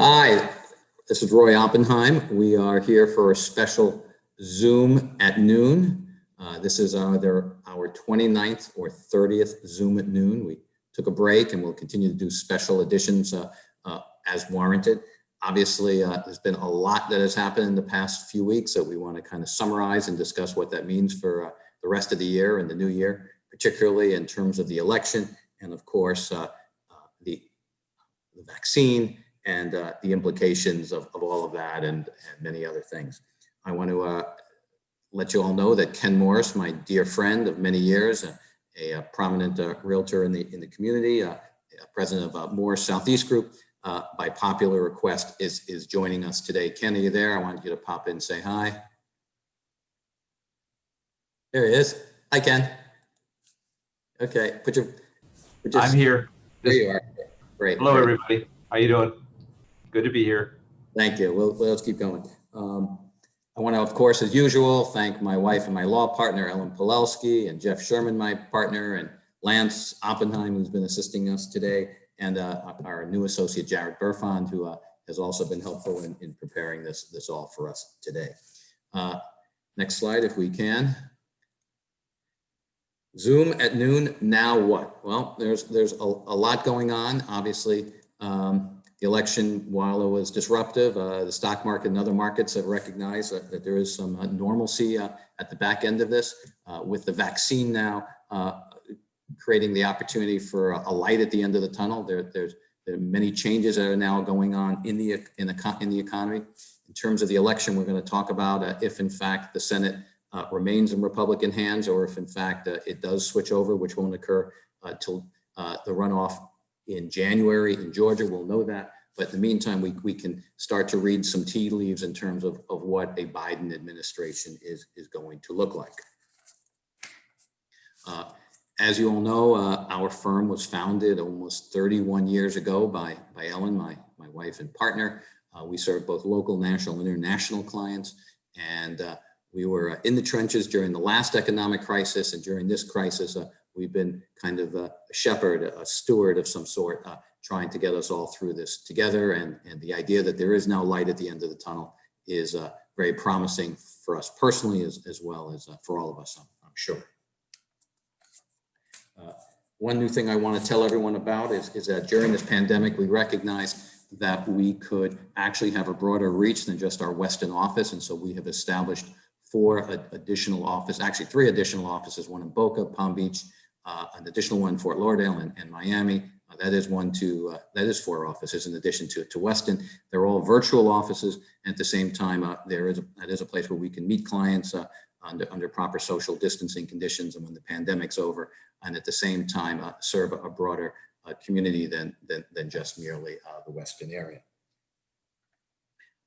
Hi, this is Roy Oppenheim. We are here for a special Zoom at noon. Uh, this is either our 29th or 30th Zoom at noon. We took a break and we'll continue to do special editions uh, uh, as warranted. Obviously, uh, there's been a lot that has happened in the past few weeks that we want to kind of summarize and discuss what that means for uh, the rest of the year and the new year, particularly in terms of the election and of course uh, the, the vaccine and uh, the implications of, of all of that and, and many other things. I want to uh, let you all know that Ken Morris, my dear friend of many years, a, a prominent uh, realtor in the in the community, uh, president of uh, Morris Southeast Group, uh, by popular request, is is joining us today. Ken, are you there? I want you to pop in and say hi. There he is. Hi, Ken. Okay, put your. Put your I'm here. There you are. Great. Hello, great. everybody. How you doing? Good to be here. Thank you. Well, let's keep going. Um, I want to, of course, as usual, thank my wife and my law partner, Ellen Pulowski, and Jeff Sherman, my partner, and Lance Oppenheim, who's been assisting us today, and uh, our new associate, Jared Burfond, who uh, has also been helpful in, in preparing this, this all for us today. Uh, next slide, if we can. Zoom at noon, now what? Well, there's, there's a, a lot going on, obviously. Um, the election, while it was disruptive, uh, the stock market and other markets have recognized that, that there is some uh, normalcy uh, at the back end of this. Uh, with the vaccine now uh, creating the opportunity for a, a light at the end of the tunnel, there, there's there are many changes that are now going on in the in the in the economy. In terms of the election, we're going to talk about uh, if, in fact, the Senate remains in Republican hands, or if, in fact, it does switch over, which won't occur until the runoff in January in Georgia. We'll know that. But in the meantime, we, we can start to read some tea leaves in terms of, of what a Biden administration is, is going to look like. Uh, as you all know, uh, our firm was founded almost 31 years ago by, by Ellen, my, my wife and partner. Uh, we serve both local, national, and international clients. And uh, we were uh, in the trenches during the last economic crisis and during this crisis, uh, we've been kind of a shepherd, a steward of some sort, uh, trying to get us all through this together. And, and the idea that there is now light at the end of the tunnel is uh, very promising for us personally, as, as well as uh, for all of us, I'm, I'm sure. Uh, one new thing I want to tell everyone about is, is that during this pandemic, we recognize that we could actually have a broader reach than just our Weston office. And so we have established four additional offices, actually three additional offices, one in Boca, Palm Beach, an additional one in Fort Lauderdale and, and Miami. Uh, that is one to, uh, that is four offices in addition to, to Weston. They're all virtual offices. And at the same time, uh, there is a, that is a place where we can meet clients uh, under, under proper social distancing conditions and when the pandemic's over. And at the same time, uh, serve a broader community than, than, than just merely the Weston area.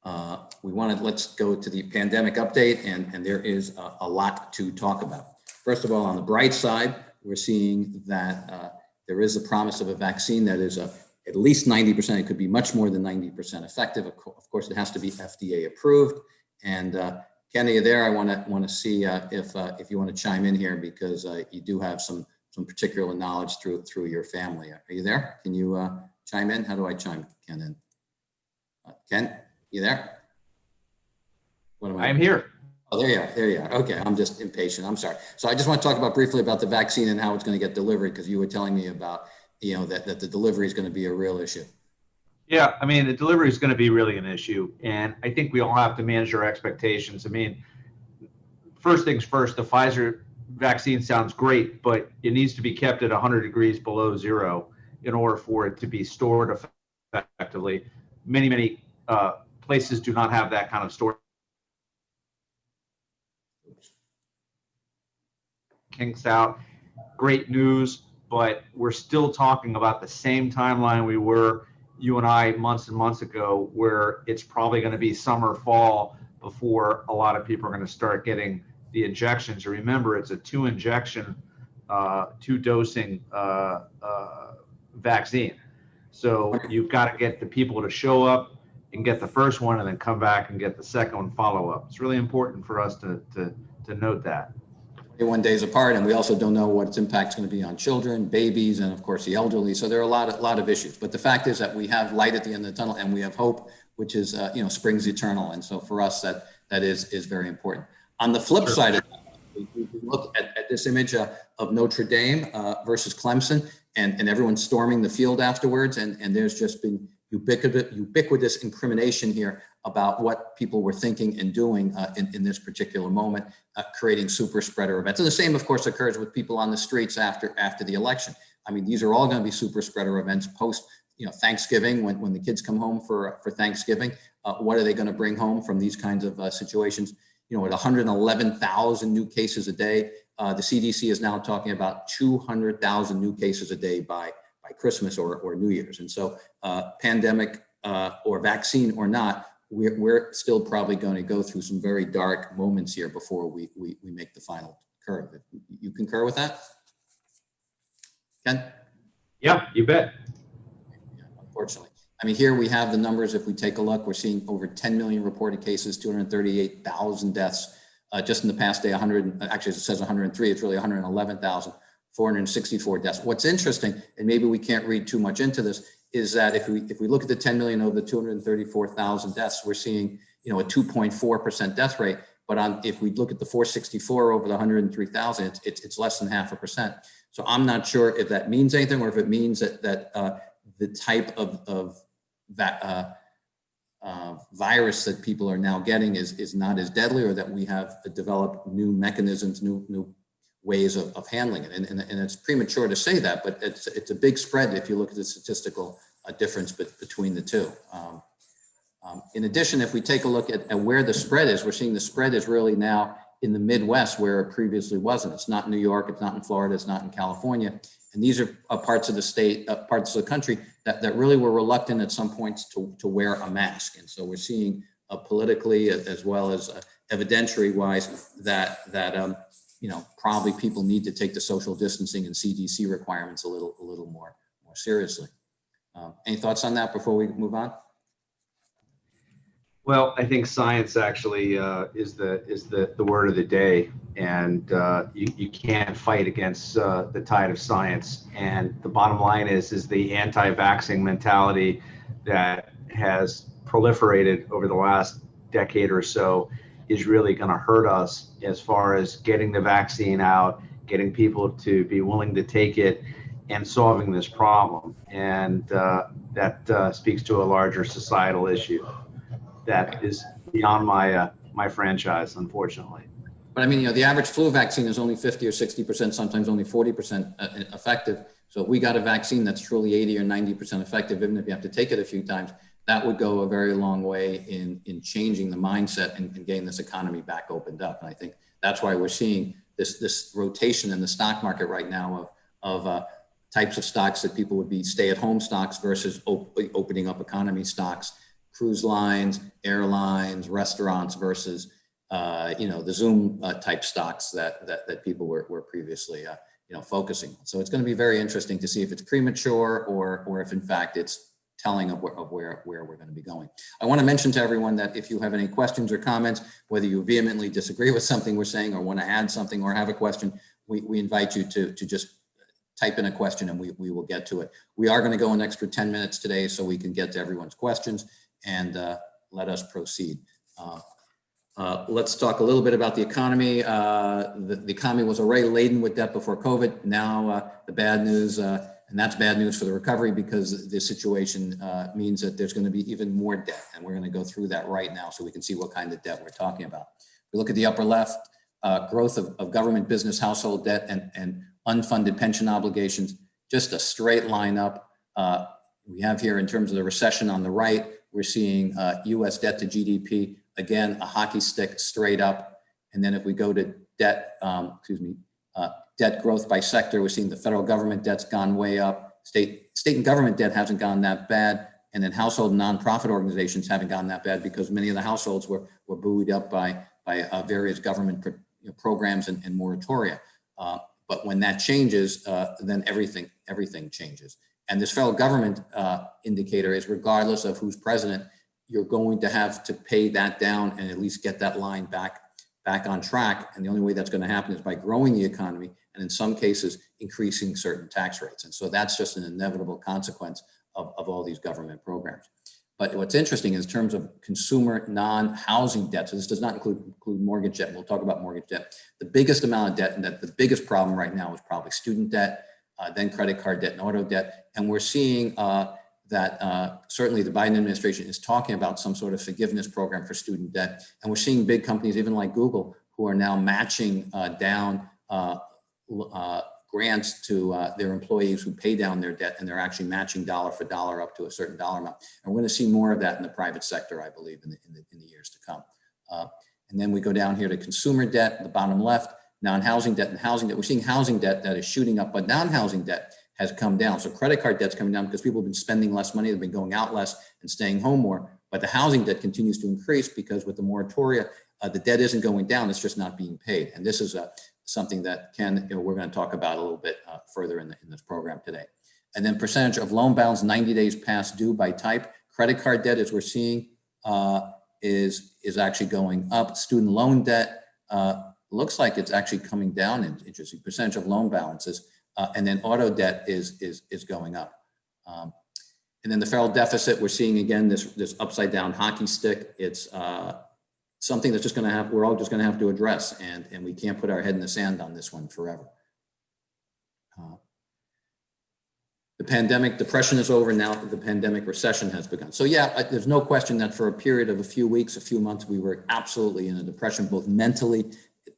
Uh, we wanted, let's go to the pandemic update and, and there is a, a, lot to talk about. First of all, on the bright side, we're seeing that uh, there is a promise of a vaccine that is a, at least 90%, it could be much more than 90% effective. Of, co of, course, it has to be FDA approved. And uh, Kenny, there, I want to want to see uh, if uh, if you want to chime in here because uh, you do have some some particular knowledge through through your family. Are you there? Can you uh, chime in? How do I chime Ken in? Uh, Ken, you there? What am I? I'm here. Oh, there you are. There you are. Okay, I'm just impatient. I'm sorry. So I just want to talk about briefly about the vaccine and how it's going to get delivered because you were telling me about, you know, that, that the delivery is going to be a real issue. Yeah, I mean, the delivery is going to be really an issue. And I think we all have to manage our expectations. I mean, first things first, the Pfizer vaccine sounds great, but it needs to be kept at 100 degrees below zero in order for it to be stored effectively. Many, many uh, places do not have that kind of storage kinks out. Great news, but we're still talking about the same timeline we were, you and I, months and months ago, where it's probably going to be summer, fall before a lot of people are going to start getting the injections. Remember, it's a two injection, uh, two dosing uh, uh, vaccine. So you've got to get the people to show up and get the first one and then come back and get the second one follow up. It's really important for us to, to, to note that. 21 days apart, and we also don't know what its impact's going to be on children, babies, and of course the elderly. So there are a lot of lot of issues. But the fact is that we have light at the end of the tunnel, and we have hope, which is uh, you know springs eternal. And so for us, that that is is very important. On the flip Sure. side of that, we, we look at, at this image uh, of Notre Dame uh, versus Clemson, and and everyone storming the field afterwards, and and there's just been ubiquitous ubiquitous incrimination here about what people were thinking and doing uh, in, in this particular moment, uh, creating super spreader events. And the same, of course, occurs with people on the streets after after the election. I mean, these are all going to be super spreader events post, you know, Thanksgiving when, when the kids come home for for Thanksgiving. Uh, what are they going to bring home from these kinds of uh, situations? You know, at 111,000 new cases a day, uh, the CDC is now talking about 200,000 new cases a day by by Christmas or, or New Year's. And so, uh, pandemic uh, or vaccine or not, we're, we're still probably going to go through some very dark moments here before we, we, we make the final curve. You concur with that? Ken? Yeah, you bet. Unfortunately. I mean, here we have the numbers. If we take a look, we're seeing over 10 million reported cases, 238,000 deaths. Uh, just in the past day, 100, actually it says 103, it's really 111,464 deaths. What's interesting, and maybe we can't read too much into this, is that if we if we look at the 10 million over the 234,000 deaths, we're seeing you know a 2.4% death rate. But on if we look at the 464 over the 103,000, it's, it's it's less than half a percent. So I'm not sure if that means anything or if it means that that uh, the type of of that uh, uh, virus that people are now getting is is not as deadly, or that we have developed new mechanisms, new new ways of, of handling it. And, and, and it's premature to say that, but it's, it's a big spread if you look at the statistical uh, difference bet- between the two. Um, um, in addition, if we take a look at, at where the spread is, we're seeing the spread is really now in the Midwest where it previously wasn't. It's not New York, it's not in Florida, it's not in California. And these are uh, parts of the state, uh, parts of the country that, that really were reluctant at some points to, to wear a mask. And so we're seeing uh, politically as well as uh, evidentiary wise that, that um, you know, probably people need to take the social distancing and CDC requirements a little, a little more, more seriously. Um, any thoughts on that before we move on? Well, I think science actually uh, is the is the, the word of the day, and uh, you, you can't fight against uh, the tide of science. And the bottom line is is the anti-vaxxing mentality that has proliferated over the last decade or so is really going to hurt us as far as getting the vaccine out, getting people to be willing to take it, and solving this problem. And uh, that uh, speaks to a larger societal issue that is beyond my uh, my franchise, unfortunately. But I mean, you know, the average flu vaccine is only 50 or 60%, sometimes only 40% uh, effective. So if we got a vaccine that's truly 80 or 90% effective, even if you have to take it a few times, that would go a very long way in, in changing the mindset and, and getting this economy back opened up. And I think that's why we're seeing this, this rotation in the stock market right now of, of uh, types of stocks that people would be stay-at-home stocks versus op- opening up economy stocks, cruise lines, airlines, restaurants versus uh, you know the Zoom uh, type stocks that that, that people were, were previously uh, you know focusing on. So it's going to be very interesting to see if it's premature or or if in fact it's telling of where, of where, where we're going to be going. I want to mention to everyone that if you have any questions or comments, whether you vehemently disagree with something we're saying or want to add something or have a question, we, we invite you to, to just type in a question and we, we will get to it. We are going to go an extra 10 minutes today so we can get to everyone's questions and uh, let us proceed. Uh, uh, let's talk a little bit about the economy. Uh, the, the economy was already laden with debt before COVID. Now uh, the bad news, uh, and that's bad news for the recovery because the situation uh, means that there's going to be even more debt. And we're going to go through that right now so we can see what kind of debt we're talking about. We look at the upper left, uh, growth of, of government, business, household debt, and, and unfunded pension obligations, just a straight line up. Uh, we have here in terms of the recession on the right, we're seeing uh, US debt to GDP, again, a hockey stick straight up. And then if we go to debt, um, excuse me, uh, debt growth by sector, we're seeing the federal government debt's gone way up. State, state and government debt hasn't gone that bad. And then household and nonprofit organizations haven't gone that bad because many of the households were, were buoyed up by, by uh, various government pro you know, programs and, and moratoria. Uh, but when that changes, uh, then everything, everything changes. And this federal government uh, indicator is regardless of who's president, you're going to have to pay that down and at least get that line back back on track. And the only way that's going to happen is by growing the economy and in some cases, increasing certain tax rates. And so that's just an inevitable consequence of, of all these government programs. But what's interesting is in terms of consumer non-housing debt, so this does not include, include mortgage debt, we'll talk about mortgage debt. The biggest amount of debt and that the biggest problem right now is probably student debt, uh, then credit card debt and auto debt. And we're seeing uh, that uh, certainly the Biden administration is talking about some sort of forgiveness program for student debt. And we're seeing big companies, even like Google, who are now matching uh, down uh, grants to uh, their employees who pay down their debt and they're actually matching dollar for dollar up to a certain dollar amount. And we're going to see more of that in the private sector, I believe, in the, in the, in the years to come. Uh, and then we go down here to consumer debt, the bottom left, non-housing debt and housing debt. We're seeing housing debt that is shooting up, but non-housing debt has come down. So credit card debt's coming down because people have been spending less money, they've been going out less and staying home more. But the housing debt continues to increase because with the moratoria, uh, the debt isn't going down, it's just not being paid. And this is a, something that Ken, you know, we're going to talk about a little bit uh, further in, the, in this program today. And then percentage of loan balance 90 days past due by type. Credit card debt, as we're seeing, uh, is, is actually going up. Student loan debt uh, looks like it's actually coming down in interesting percentage of loan balances. Uh, and then auto debt is, is, is going up. Um, and then the federal deficit, we're seeing again this, this upside down hockey stick. It's uh, something that's just going to have, we're all just going to have to address and, and we can't put our head in the sand on this one forever. Uh, the pandemic depression is over now the pandemic recession has begun. So yeah, there's no question that for a period of a few weeks, a few months, we were absolutely in a depression, both mentally,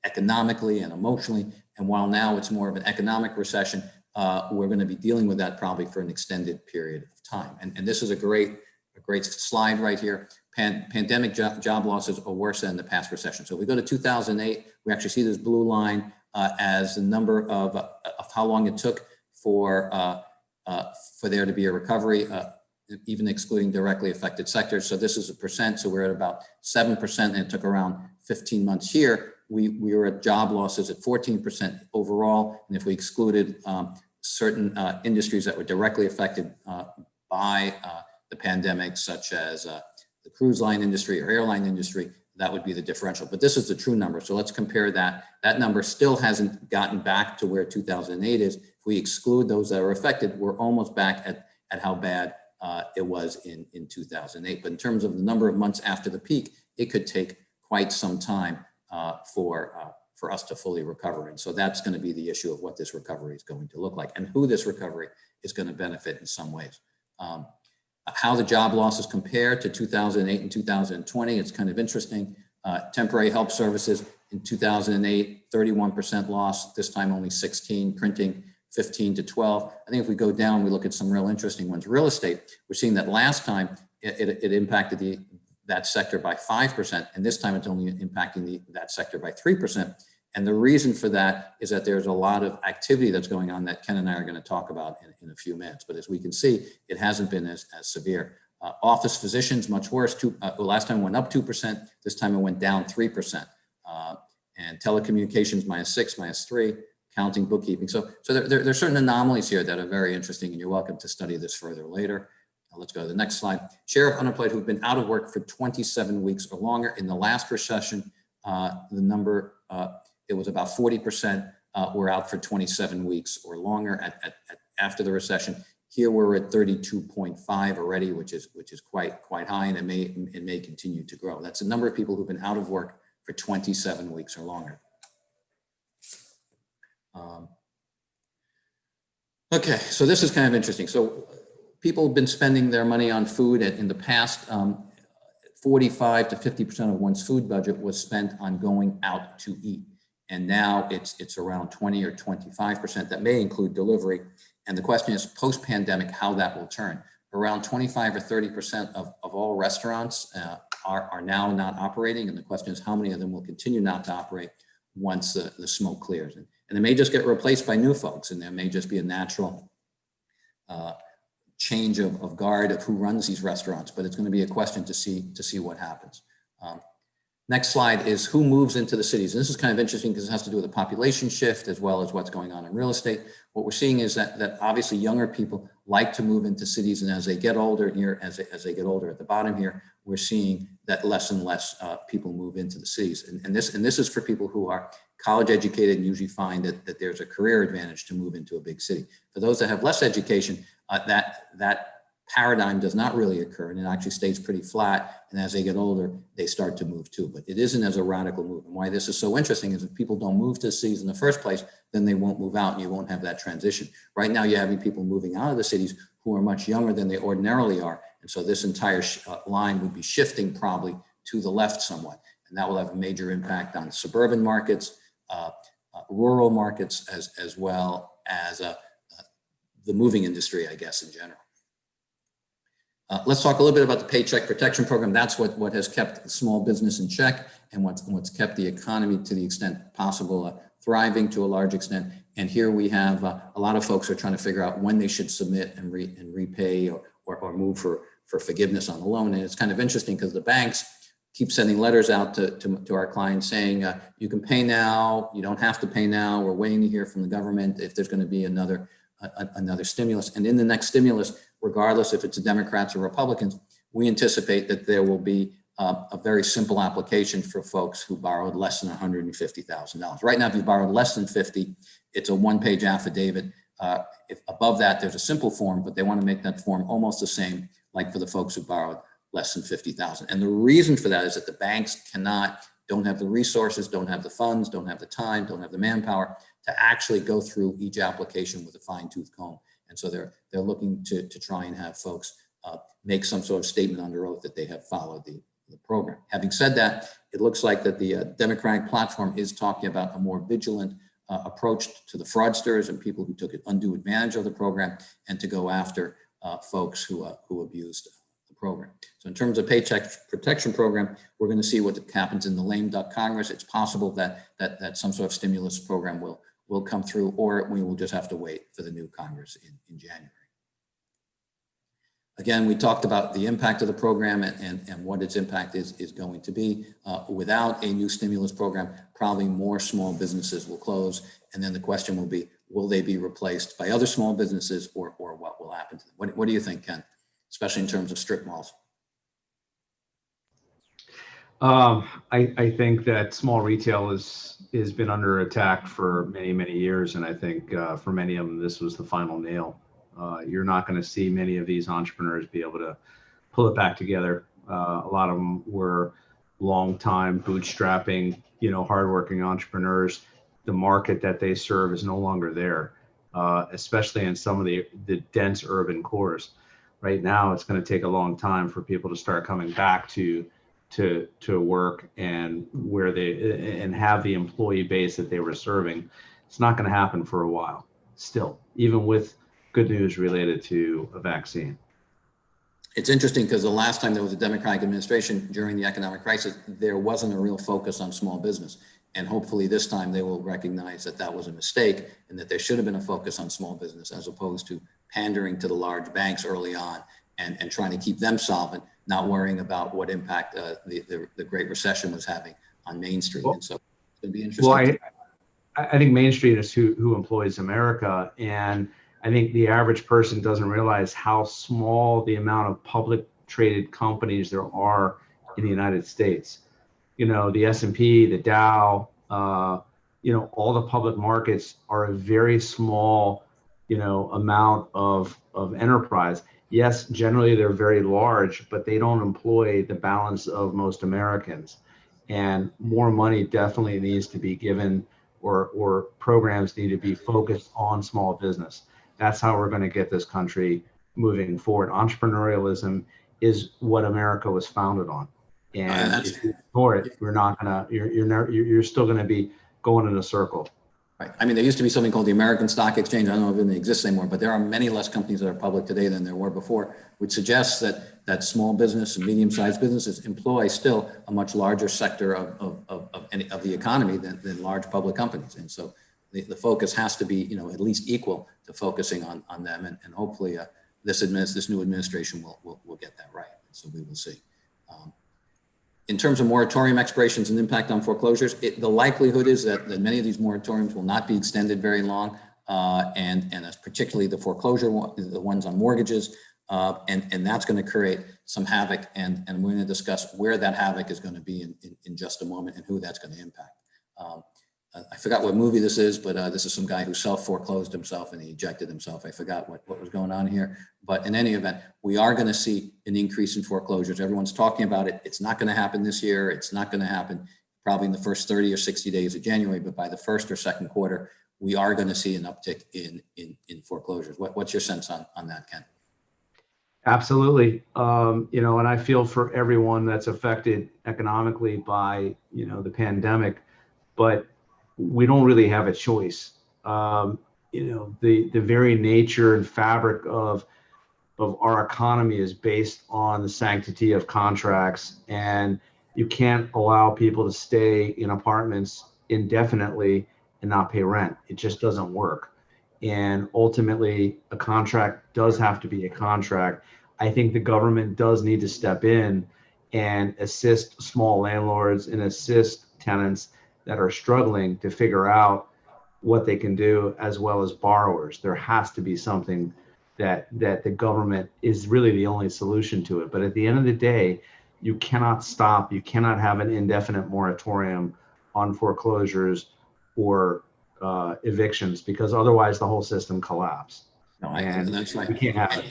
economically and emotionally. And while now it's more of an economic recession, uh, we're going to be dealing with that probably for an extended period of time. And, and this is a great, a great slide right here. Pan, pandemic job, job losses are worse than the past recession. So if we go to 2008, we actually see this blue line uh, as the number of, uh, of how long it took for, uh, uh for there to be a recovery, uh, even excluding directly affected sectors. So this is a percent. So we're at about 7% and it took around 15 months here. We, we were at job losses at 14% overall. And if we excluded um, certain industries that were directly affected by the pandemic, such as cruise line industry or airline industry, that would be the differential. But this is the true number. So let's compare that. That number still hasn't gotten back to where 2008 is. If we exclude those that are affected, we're almost back at, at how bad uh, it was in, in 2008. But in terms of the number of months after the peak, it could take quite some time uh, for, uh, for us to fully recover. And so that's going to be the issue of what this recovery is going to look like and who this recovery is going to benefit in some ways. Um, how the job losses compare to 2008 and 2020. It's kind of interesting. Uh, temporary help services in 2008, 31% loss, this time only 16, printing 15 to 12. I think if we go down, we look at some real interesting ones. Real estate, we're seeing that last time it, it, it impacted the, that sector by 5%, and this time it's only impacting the, that sector by 3%. And the reason for that is that there's a lot of activity that's going on that Ken and I are going to talk about in, in a few minutes. But as we can see, it hasn't been as, as severe. Uh, office physicians, much worse. Two, uh, last time went up 2%. This time it went down 3%. Uh, and telecommunications minus 6, minus 3, counting, bookkeeping. So, so there, there, there, are certain anomalies here that are very interesting, and you're welcome to study this further later. let's go to the next slide. Share of unemployed who've been out of work for 27 weeks or longer. In the last recession, uh, the number uh, it was about 40% uh, were out for 27 weeks or longer at, at, at, after the recession. Here we're at 32.5 already, which is which is quite quite high, and it may it may continue to grow. That's the number of people who've been out of work for 27 weeks or longer. Um, okay, so this is kind of interesting. So people have been spending their money on food in the past. Um, 45 to 50% of one's food budget was spent on going out to eat. And now it's, it's around 20 or 25%. That may include delivery. And the question is post-pandemic, how that will turn. Around 25 or 30% of, of all restaurants uh, are, are now not operating. And the question is how many of them will continue not to operate once the, the smoke clears. And, and they may just get replaced by new folks and there may just be a natural uh, change of, of guard of who runs these restaurants, but it's going to be a question to see, to see what happens. Um, Next slide is who moves into the cities. And this is kind of interesting because it has to do with the population shift as well as what's going on in real estate. What we're seeing is that, that obviously younger people like to move into cities and as they get older here, as they, as they get older at the bottom here, we're seeing that less and less uh, people move into the cities. And, and, this, and this is for people who are college educated and usually find that, that there's a career advantage to move into a big city. For those that have less education, uh, that, that paradigm does not really occur and it actually stays pretty flat. And as they get older, they start to move too, but it isn't as a radical move. And why this is so interesting is if people don't move to cities in the first place, then they won't move out and you won't have that transition. Right now, you're having people moving out of the cities who are much younger than they ordinarily are. And so this entire uh, line would be shifting probably to the left somewhat. And that will have a major impact on suburban markets, uh, uh, rural markets, as, as well as uh, uh, the moving industry, I guess, in general. Uh, let's talk a little bit about the Paycheck Protection Program. That's what, what has kept small business in check and what's, what's kept the economy to the extent possible uh, thriving to a large extent. And here we have uh, a lot of folks are trying to figure out when they should submit and, re, and repay or, or, or move for, for forgiveness on the loan. And it's kind of interesting because the banks keep sending letters out to, to, to our clients saying, uh, you can pay now, you don't have to pay now. We're waiting to hear from the government if there's going to be another another stimulus. And in the next stimulus, regardless if it's a Democrats or Republicans, we anticipate that there will be uh, a very simple application for folks who borrowed less than $150,000. Right now, if you borrowed less than 50, it's a one-page affidavit. Uh, if above that, there's a simple form, but they want to make that form almost the same like for the folks who borrowed less than 50,000. And the reason for that is that the banks cannot, don't have the resources, don't have the funds, don't have the time, don't have the manpower to actually go through each application with a fine tooth comb. And so they're, they're looking to, to try and have folks uh, make some sort of statement under oath that they have followed the, the program. Having said that, it looks like that the uh, Democratic platform is talking about a more vigilant uh, approach to the fraudsters and people who took undue advantage of the program and to go after uh, folks who, uh, who abused the program. So in terms of paycheck protection program, we're going to see what happens in the lame duck Congress. It's possible that, that, that some sort of stimulus program will will come through, or we will just have to wait for the new Congress in, in January. Again, we talked about the impact of the program and, and, and what its impact is, is going to be. Uh, without a new stimulus program, probably more small businesses will close. And then the question will be, will they be replaced by other small businesses or, or what will happen to them? What, what do you think, Ken, especially in terms of strip malls? Um, I, I think that small retail is has been under attack for many many years, and I think uh, for many of them this was the final nail. Uh, you're not going to see many of these entrepreneurs be able to pull it back together. Uh, a lot of them were long time bootstrapping, you know, hardworking entrepreneurs. The market that they serve is no longer there, uh, especially in some of the the dense urban cores. Right now, it's going to take a long time for people to start coming back to to to work and where they and have the employee base that they were serving it's not going to happen for a while still even with good news related to a vaccine. It's interesting because the last time there was a democratic administration during the economic crisis there wasn't a real focus on small business. And hopefully this time they will recognize that that was a mistake and that there should have been a focus on small business as opposed to pandering to the large banks early on and, and trying to keep them solvent not worrying about what impact uh, the, the, the Great Recession was having on Main Street. Well, and so it'd be interesting. Well, I, I think Main Street is who, who employs America. And I think the average person doesn't realize how small the amount of public traded companies there are in the United States. You know, the S&P, the Dow, uh, you know, all the public markets are a very small, you know, amount of, of enterprise yes, generally they're very large, but they don't employ the balance of most Americans. And more money definitely needs to be given or, or programs need to be focused on small business. That's how we're going to get this country moving forward. Entrepreneurialism is what America was founded on. And uh, if you ignore it, we're not gonna. You're you're never, you're still going to be going in a circle. Right. I mean, there used to be something called the American Stock Exchange. I don't know if it exists anymore, but there are many less companies that are public today than there were before, which suggests that that small business and medium-sized businesses employ still a much larger sector of, of, of, of, any, of the economy than, than large public companies. And so the, the focus has to be, you know, at least equal to focusing on, on them. And, and hopefully uh, this, administ this new administration will, will, will get that right. So we will see. Um, in terms of moratorium expirations and impact on foreclosures, it, the likelihood is that, that many of these moratoriums will not be extended very long. Uh, and, and particularly the foreclosure, one- the ones on mortgages. Uh, and, and that's going to create some havoc. And, and we're going to discuss where that havoc is going to be in, in, in just a moment and who that's going to impact. Um, I forgot what movie this is, but uh, this is some guy who self foreclosed himself and he ejected himself. I forgot what, what was going on here. But in any event, we are going to see an increase in foreclosures. Everyone's talking about it. It's not going to happen this year. It's not going to happen probably in the first 30 or 60 days of January, but by the first or second quarter, we are going to see an uptick in, in, in foreclosures. What, what's your sense on, on that, Ken? Absolutely. Um, you know, and I feel for everyone that's affected economically by, you know, the pandemic, but we don't really have a choice. Um, you know, the, the very nature and fabric of, of our economy is based on the sanctity of contracts and you can't allow people to stay in apartments indefinitely and not pay rent. It just doesn't work. And ultimately, a contract does have to be a contract. I think the government does need to step in and assist small landlords and assist tenants that are struggling to figure out what they can do as well as borrowers. There has to be something that that the government is really the only solution to it. But at the end of the day, you cannot stop, you cannot have an indefinite moratorium on foreclosures or uh, evictions because otherwise the whole system collapse. No, I, And that's right. we can't have it.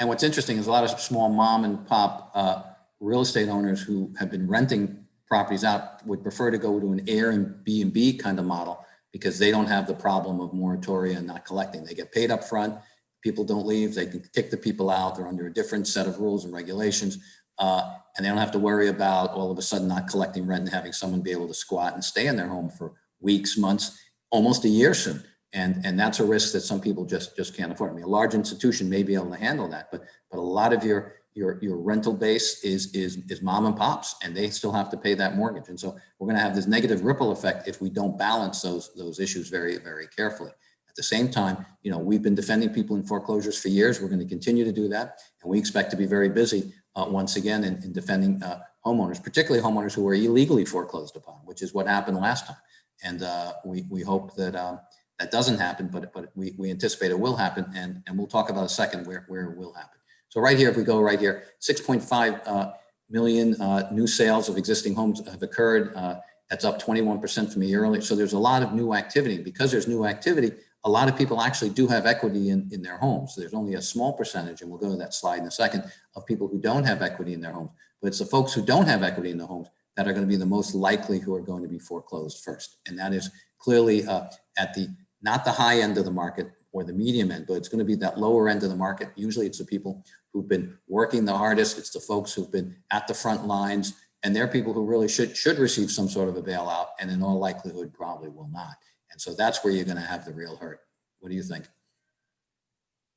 And what's interesting is a lot of small mom and pop uh, real estate owners who have been renting properties out would prefer to go to an air and B&B kind of model because they don't have the problem of moratoria and not collecting. They get paid up front. People don't leave. They can kick the people out. They're under a different set of rules and regulations. Uh, and they don't have to worry about all of a sudden not collecting rent and having someone be able to squat and stay in their home for weeks, months, almost a year soon. And, and that's a risk that some people just, just can't afford. I mean, a large institution may be able to handle that, but, but a lot of your, your, your rental base is, is, is mom and pops and they still have to pay that mortgage. And so we're going to have this negative ripple effect if we don't balance those, those issues very, very carefully. At the same time, you know, we've been defending people in foreclosures for years. We're going to continue to do that. And we expect to be very busy uh, once again in, in defending uh, homeowners, particularly homeowners who were illegally foreclosed upon, which is what happened last time. And uh, we, we hope that um, that doesn't happen, but, but we, we anticipate it will happen. And, and we'll talk about a second where, where it will happen. So right here, if we go right here, 6.5 uh, million uh, new sales of existing homes have occurred. Uh, that's up 21% from a year earlier. So there's a lot of new activity. Because there's new activity, a lot of people actually do have equity in, in their homes. There's only a small percentage, and we'll go to that slide in a second, of people who don't have equity in their homes. But it's the folks who don't have equity in the homes that are going to be the most likely who are going to be foreclosed first. And that is clearly uh, at the, not the high end of the market or the medium end, but it's going to be that lower end of the market. Usually it's the people who've been working the hardest. It's the folks who've been at the front lines and they're people who really should, should receive some sort of a bailout and in all likelihood probably will not. And so that's where you're going to have the real hurt. What do you think?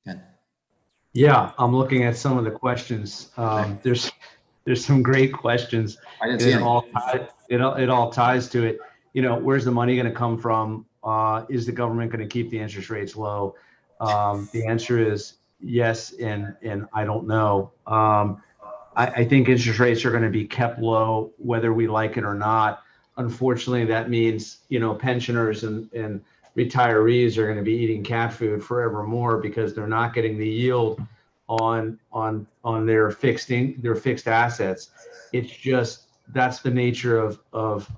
Ken? Yeah, I'm looking at some of the questions. Um, there's there's some great questions. I didn't see It all it all, it all ties to it. You know, where's the money going to come from? Uh, is the government going to keep the interest rates low? Um, the answer is yes, and and I don't know. Um, I, I think interest rates are going to be kept low, whether we like it or not. Unfortunately, that means you know pensioners and and retirees are going to be eating cat food forevermore because they're not getting the yield on on on their fixed in, their fixed assets. It's just that's the nature of of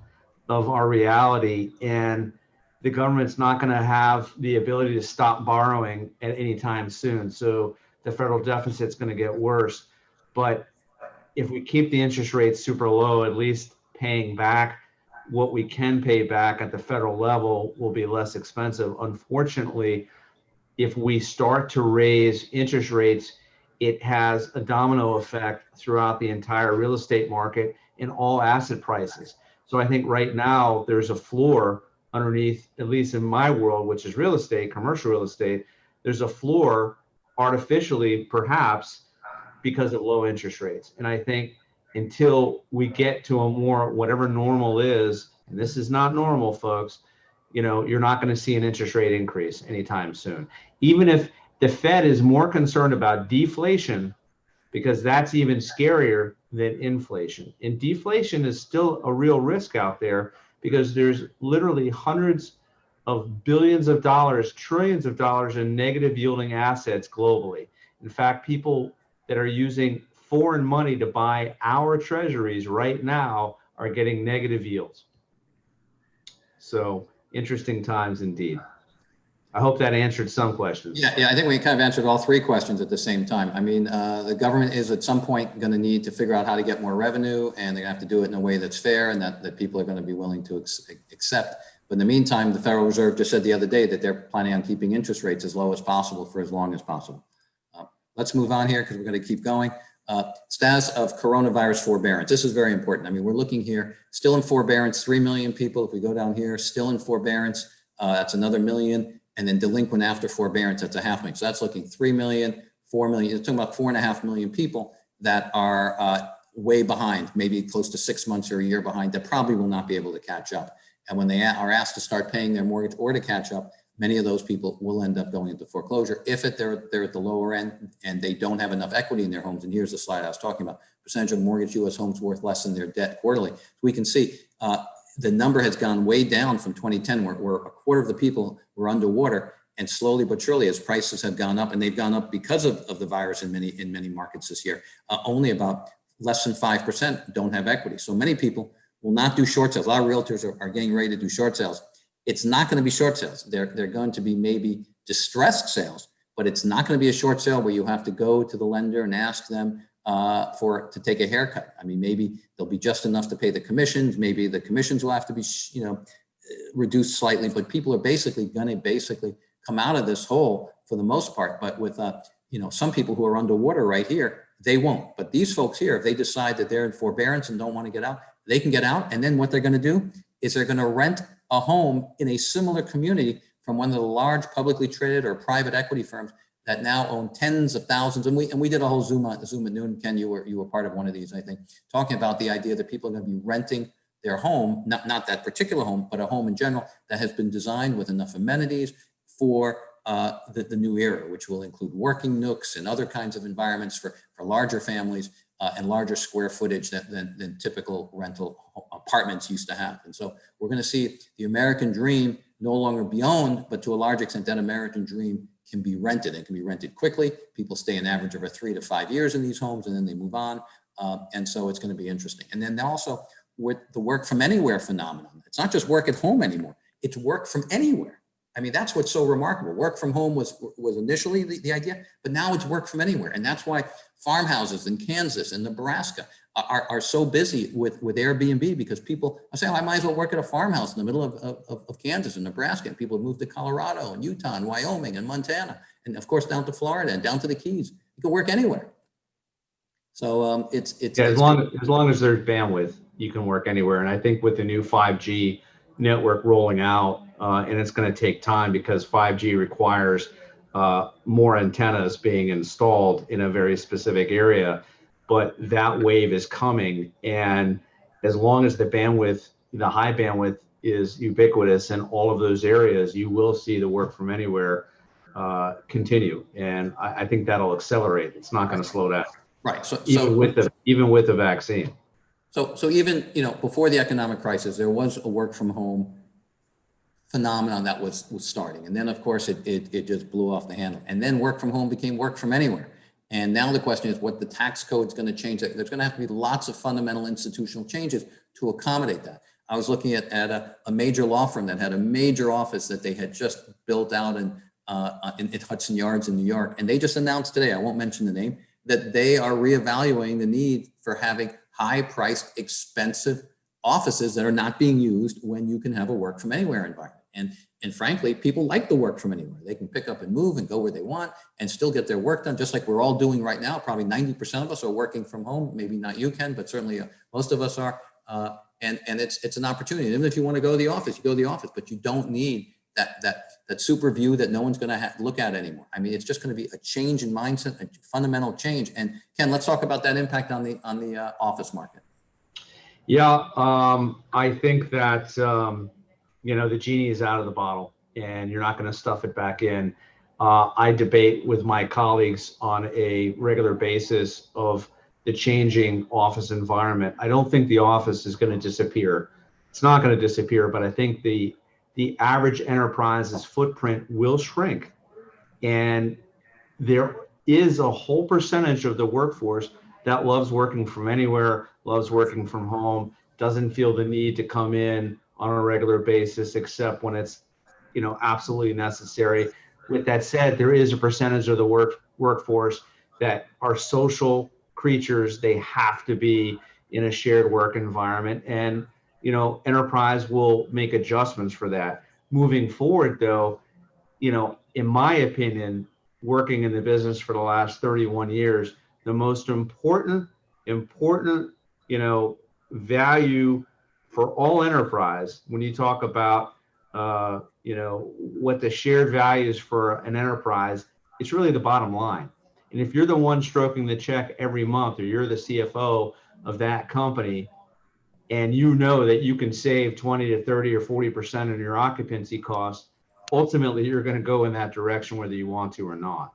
of our reality, and the government's not going to have the ability to stop borrowing at any time soon. So the federal deficit's going to get worse. But if we keep the interest rates super low, at least paying back what we can pay back at the federal level will be less expensive. Unfortunately, if we start to raise interest rates, it has a domino effect throughout the entire real estate market and all asset prices. So I think right now there's a floor underneath, at least in my world, which is real estate, commercial real estate, there's a floor artificially, perhaps, because of low interest rates. And I think until we get to a more whatever normal is, and this is not normal, folks, you know, you're not going to see an interest rate increase anytime soon. Even if the Fed is more concerned about deflation because that's even scarier than inflation. And deflation is still a real risk out there because there's literally hundreds of billions of dollars, trillions of dollars in negative yielding assets globally. In fact, people that are using foreign money to buy our treasuries right now are getting negative yields. So interesting times indeed. I hope that answered some questions. Yeah, yeah, I think we kind of answered all three questions at the same time. I mean, uh, the government is at some point going to need to figure out how to get more revenue and they're gonna have to do it in a way that's fair and that, that people are going to be willing to accept. But in the meantime, the Federal Reserve just said the other day that they're planning on keeping interest rates as low as possible for as long as possible. Uh, Let's move on here because we're going to keep going. Uh, Status of coronavirus forbearance. This is very important. I mean, we're looking here, still in forbearance, 3 million people. If we go down here, still in forbearance, uh, that's another million. And then delinquent after forbearance, that's a half million. So that's looking 3 million, 4 million, you're talking about four and a half million people that are uh, way behind, maybe close to six months or a year behind, that probably will not be able to catch up. And when they are asked to start paying their mortgage or to catch up, many of those people will end up going into foreclosure if it, they're, they're at the lower end and they don't have enough equity in their homes. And here's the slide I was talking about, percentage of mortgage US homes worth less than their debt quarterly. We can see uh, the number has gone way down from 2010 where, where a quarter of the people were underwater and slowly but surely as prices have gone up and they've gone up because of, of the virus in many in many markets this year uh, only about less than 5% don't have equity. So many people will not do short sales. A lot of realtors are, are getting ready to do short sales. It's not going to be short sales. They're, they're going to be maybe distressed sales but it's not going to be a short sale where you have to go to the lender and ask them uh, for to take a haircut. I mean, maybe there'll be just enough to pay the commissions. Maybe the commissions will have to be, you know, reduced slightly. But people are basically going to basically come out of this hole for the most part. But with, uh, you know, some people who are underwater right here, they won't. But these folks here, if they decide that they're in forbearance and don't want to get out, they can get out. And then what they're going to do is they're going to rent a home in a similar community from one of the large publicly traded or private equity firms that now own tens of thousands. And we and we did a whole Zoom on Zoom at noon. Ken, you were you were part of one of these, I think, talking about the idea that people are going to be renting their home, not not that particular home, but a home in general that has been designed with enough amenities for uh, the, the new era, which will include working nooks and other kinds of environments for, for larger families uh, and larger square footage than, than, than typical rental apartments used to have. And so we're going to see the American dream no longer be owned, but to a large extent, that American dream can be rented and can be rented quickly. People stay an average of a three to five years in these homes and then they move on. Uh, and so it's going to be interesting. And then also with the work from anywhere phenomenon, it's not just work at home anymore. It's work from anywhere. I mean, that's what's so remarkable. Work from home was was initially the, the idea, but now it's work from anywhere. And that's why farmhouses in Kansas and Nebraska are, are so busy with, with Airbnb because people are saying, oh, I might as well work at a farmhouse in the middle of, of, of Kansas and Nebraska. And people have moved to Colorado and Utah and Wyoming and Montana. And of course, down to Florida and down to the Keys. You can work anywhere. So um, it's, it's, Yeah, as it's- long, as long as there's bandwidth, you can work anywhere. And I think with the new 5G network rolling out, uh, and it's going to take time because 5G requires uh, more antennas being installed in a very specific area. But that wave is coming. And as long as the bandwidth, the high bandwidth is ubiquitous in all of those areas, you will see the work from anywhere uh, continue. And I, I think that'll accelerate. It's not going to slow down, right. So, even so with the even with the vaccine. So, so even, you know, before the economic crisis, there was a work from home phenomenon that was, was starting. And then of course it, it, it just blew off the handle. And then work from home became work from anywhere. And now the question is what the tax code is going to change. There's going to have to be lots of fundamental institutional changes to accommodate that. I was looking at, at a, a major law firm that had a major office that they had just built out in, uh, in, in Hudson Yards in New York. And they just announced today, I won't mention the name, that they are reevaluating the need for having high priced, expensive offices that are not being used when you can have a work from anywhere environment. And, and frankly, people like the work from anywhere. They can pick up and move and go where they want and still get their work done, just like we're all doing right now. Probably 90% of us are working from home. Maybe not you, Ken, but certainly uh, most of us are. Uh, and and it's, it's an opportunity. Even if you want to go to the office, you go to the office, but you don't need that, that, that super view that no one's going to look at anymore. I mean, it's just going to be a change in mindset, a fundamental change. And Ken, let's talk about that impact on the on the uh, office market. Yeah, um, I think that um, you know the genie is out of the bottle, and you're not going to stuff it back in. uh, I debate with my colleagues on a regular basis of the changing office environment. I don't think the office is going to disappear. It's not going to disappear, but I think the the average enterprise's footprint will shrink. And there is a whole percentage of the workforce that loves working from anywhere, loves working from home, doesn't feel the need to come in on a regular basis except when it's you know absolutely necessary. With that said, there is a percentage of the work workforce that are social creatures. They have to be in a shared work environment and you know, enterprise will make adjustments for that. Moving forward, though, you know, in my opinion, working in the business for the last 31 years, the most important, important, you know, value for all enterprise when you talk about, uh, you know, what the shared values for an enterprise, it's really the bottom line. And if you're the one stroking the check every month, or you're the CFO of that company, and you know that you can save 20 to 30 or 40% of your occupancy costs, ultimately you're going to go in that direction whether you want to or not.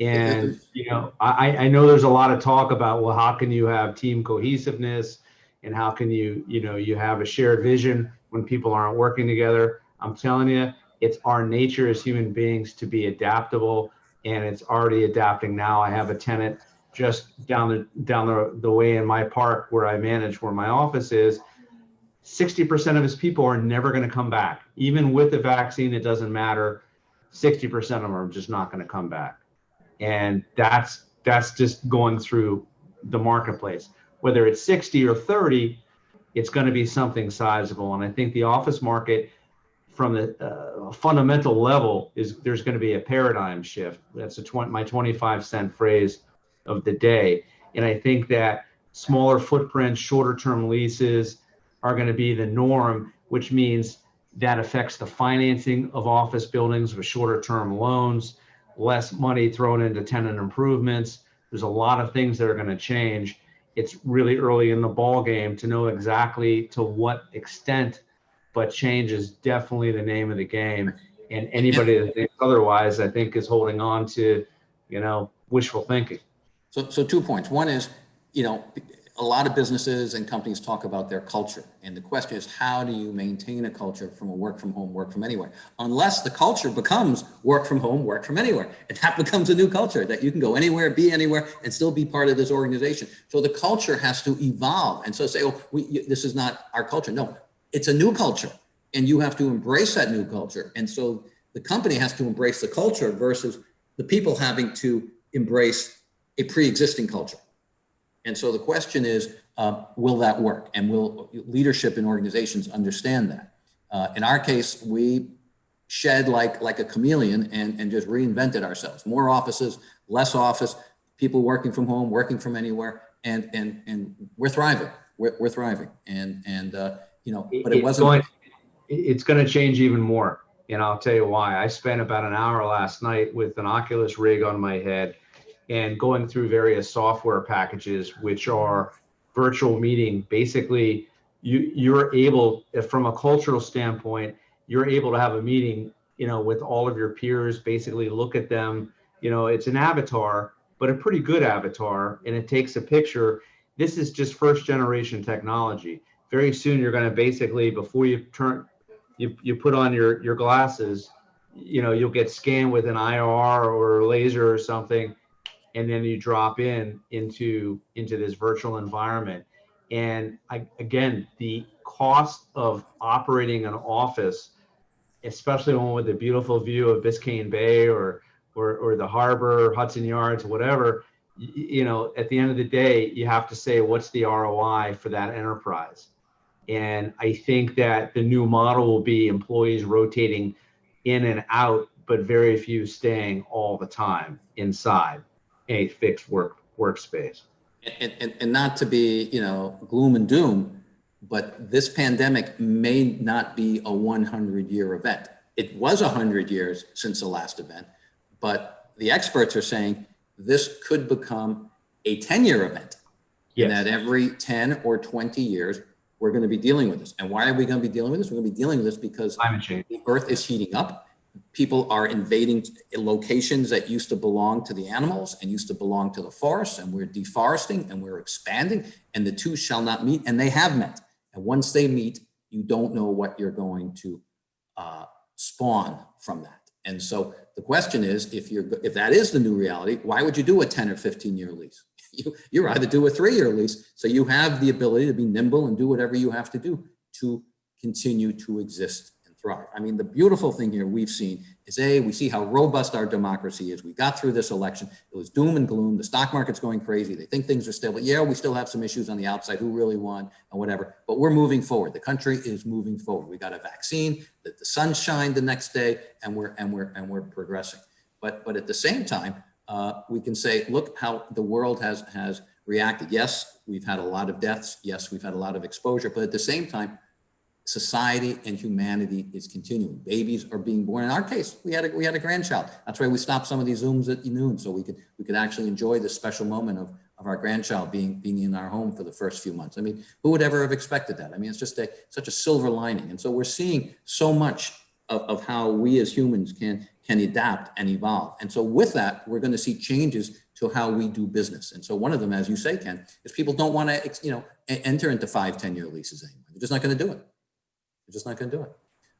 And you know, I, I know there's a lot of talk about well, how can you have team cohesiveness and how can you, you know, you have a shared vision when people aren't working together. I'm telling you, it's our nature as human beings to be adaptable and it's already adapting now. I have a tenant just down the down the, the way in my park where I manage where my office is. 60% of his people are never going to come back. Even with the vaccine it doesn't matter. 60% of them are just not going to come back. And that's that's just going through the marketplace whether it's 60 or 30 it's going to be something sizable and i think the office market from the uh, fundamental level is there's going to be a paradigm shift that's a 20, my 25 cent phrase of the day. And I think that smaller footprints, shorter term leases are going to be the norm, which means that affects the financing of office buildings with shorter term loans, less money thrown into tenant improvements. There's a lot of things that are going to change. It's really early in the ball game to know exactly to what extent, but change is definitely the name of the game. And anybody that thinks otherwise, I think, is holding on to, you know, wishful thinking. So, so two points. One is, you know, a lot of businesses and companies talk about their culture. And the question is, how do you maintain a culture from a work from home, work from anywhere? Unless the culture becomes work from home, work from anywhere. And that becomes a new culture that you can go anywhere, be anywhere, and still be part of this organization. So the culture has to evolve. And so say, oh, we, this is not our culture. No, it's a new culture. And you have to embrace that new culture. And so the company has to embrace the culture versus the people having to embrace a pre-existing culture. And so the question is, uh, will that work? And will leadership in organizations understand that? Uh, in our case, we shed like, like a chameleon and, and just reinvented ourselves. More offices, less office, people working from home, working from anywhere, and, and, and we're thriving. We're, we're thriving. And, and uh, you know, but it wasn't. Going, it's going to change even more. And I'll tell you why. I spent about an hour last night with an Oculus rig on my head and going through various software packages, which are virtual meeting. Basically, you you're able, from a cultural standpoint, you're able to have a meeting, you know, with all of your peers. Basically, look at them. You know, it's an avatar, but a pretty good avatar, and it takes a picture. This is just first generation technology. Very soon, you're going to basically before you turn, you you put on your your glasses, you know, you'll get scanned with an IR or laser or something and then you drop in into into this virtual environment. And I, again the cost of operating an office especially one with a beautiful view of biscayne bay or or, or the harbor hudson yards whatever you know at the end of the day you have to say what's the roi for that enterprise? And i think that the new model will be employees rotating in and out but very few staying all the time inside a fixed work workspace. And, and, and not to be, you know, gloom and doom, but this pandemic may not be a 100 year event. It was 100 years since the last event, but the experts are saying this could become a 10 year event. Yes. And that every 10 or 20 years, we're going to be dealing with this. And why are we going to be dealing with this? We're going to be dealing with this because the earth is heating up people are invading locations that used to belong to the animals and used to belong to the forest and we're deforesting and we're expanding and the two shall not meet and they have met. And once they meet, you don't know what you're going to uh, spawn from that. And so the question is, if you're, if that is the new reality, why would you do a 10 or 15 year lease? You, you rather do a three year lease. So you have the ability to be nimble and do whatever you have to do to continue to exist and thrive. I mean, the beautiful thing here we've seen is A, we see how robust our democracy is. We got through this election. It was doom and gloom. The stock market's going crazy. They think things are stable. Yeah, we still have some issues on the outside, who really won and whatever, but we're moving forward. The country is moving forward. We got a vaccine, that the sun shined the next day and we're, and we're, and we're progressing. But, but at the same time, uh, we can say, look how the world has, has reacted. Yes, we've had a lot of deaths. Yes, we've had a lot of exposure, but at the same time, society and humanity is continuing. Babies are being born. In our case, we had a, we had a grandchild. That's why we stopped some of these Zooms at noon so we could we could actually enjoy this special moment of, of our grandchild being being in our home for the first few months. I mean, who would ever have expected that? I mean, it's just a such a silver lining. And so we're seeing so much of, of how we as humans can can adapt and evolve. And so with that, we're going to see changes to how we do business. And so one of them, as you say, Ken, is people don't want to, you know, enter into five, 10 year leases anymore. They're just not going to do it. They're just not going to do it.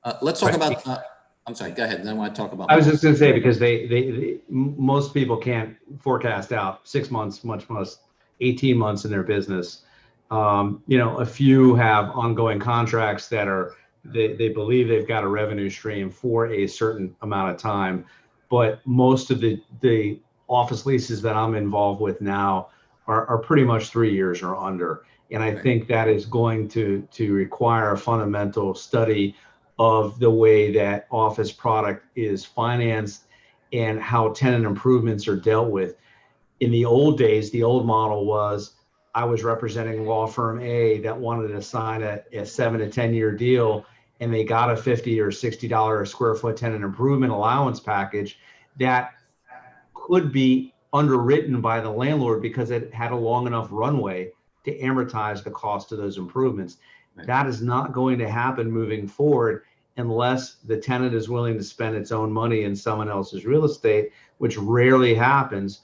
Uh, let's talk about, uh, I'm sorry, go ahead. Then I want to talk about. I was just going to say, because they, they, they, most people can't forecast out six months, much less 18 months in their business. Um, you know, a few have ongoing contracts that are, they, they believe they've got a revenue stream for a certain amount of time. But most of the, the office leases that I'm involved with now are, are pretty much three years or under. And I think that is going to, to require a fundamental study of the way that office product is financed and how tenant improvements are dealt with. In the old days, the old model was I was representing law firm A that wanted to sign a, a seven to 10 year deal and they got a 50 or 60 dollar a square foot tenant improvement allowance package that could be underwritten by the landlord because it had a long enough runway to amortize the cost of those improvements. Right. That is not going to happen moving forward unless the tenant is willing to spend its own money in someone else's real estate, which rarely happens.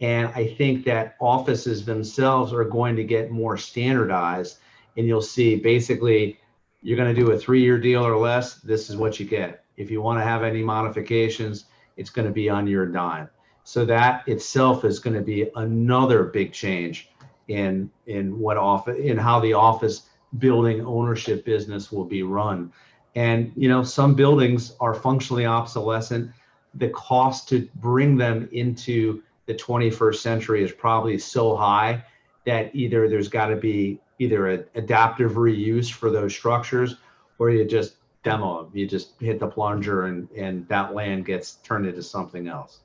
And I think that offices themselves are going to get more standardized. And you'll see basically, you're going to do a three year deal or less, this is what you get. If you want to have any modifications, it's going to be on your dime. So that itself is going to be another big change in in what office in how the office building ownership business will be run. And you know, some buildings are functionally obsolescent. The cost to bring them into the 21st century is probably so high that either there's got to be either an adaptive reuse for those structures or you just demo them. You just hit the plunger and, and that land gets turned into something else.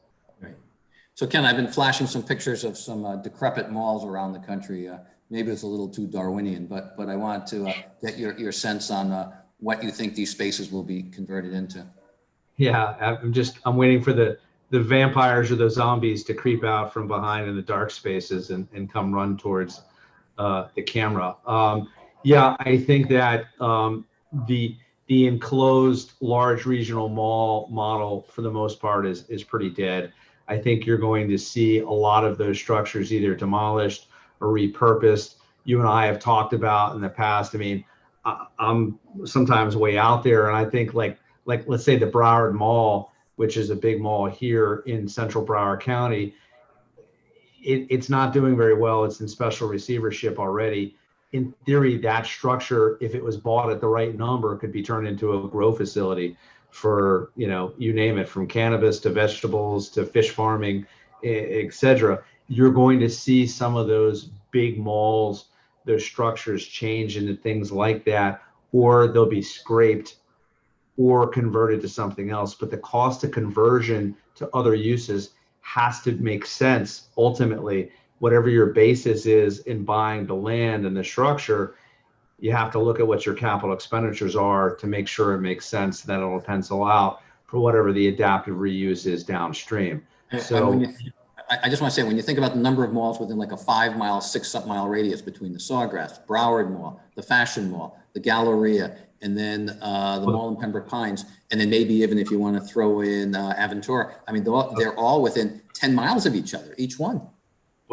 So Ken, I've been flashing some pictures of some uh, decrepit malls around the country. Uh, maybe it's a little too Darwinian, but but I wanted to uh, get your, your sense on uh, what you think these spaces will be converted into. Yeah, I'm just I'm waiting for the the vampires or the zombies to creep out from behind in the dark spaces and, and come run towards uh, the camera. Um, yeah, I think that um, the the enclosed large regional mall model for the most part is is pretty dead. I think you're going to see a lot of those structures either demolished or repurposed. You and I have talked about in the past. I mean, I, I'm sometimes way out there, and I think like like let's say the Broward Mall, which is a big mall here in Central Broward County. It, it's not doing very well. It's in special receivership already. In theory, that structure, if it was bought at the right number, could be turned into a grow facility for you know you name it from cannabis to vegetables to fish farming etc you're going to see some of those big malls those structures change into things like that or they'll be scraped or converted to something else. But the cost of conversion to other uses has to make sense ultimately. Whatever your basis is in buying the land and the structure you have to look at what your capital expenditures are to make sure it makes sense that it'll pencil out for whatever the adaptive reuse is downstream. So you, I just want to say, when you think about the number of malls within like a five mile, six mile radius between the Sawgrass, Broward Mall, the Fashion Mall, the Galleria, and then uh, the mall in Pembroke Pines, and then maybe even if you want to throw in uh, Aventura. I mean, they're all, they're all within 10 miles of each other, each one.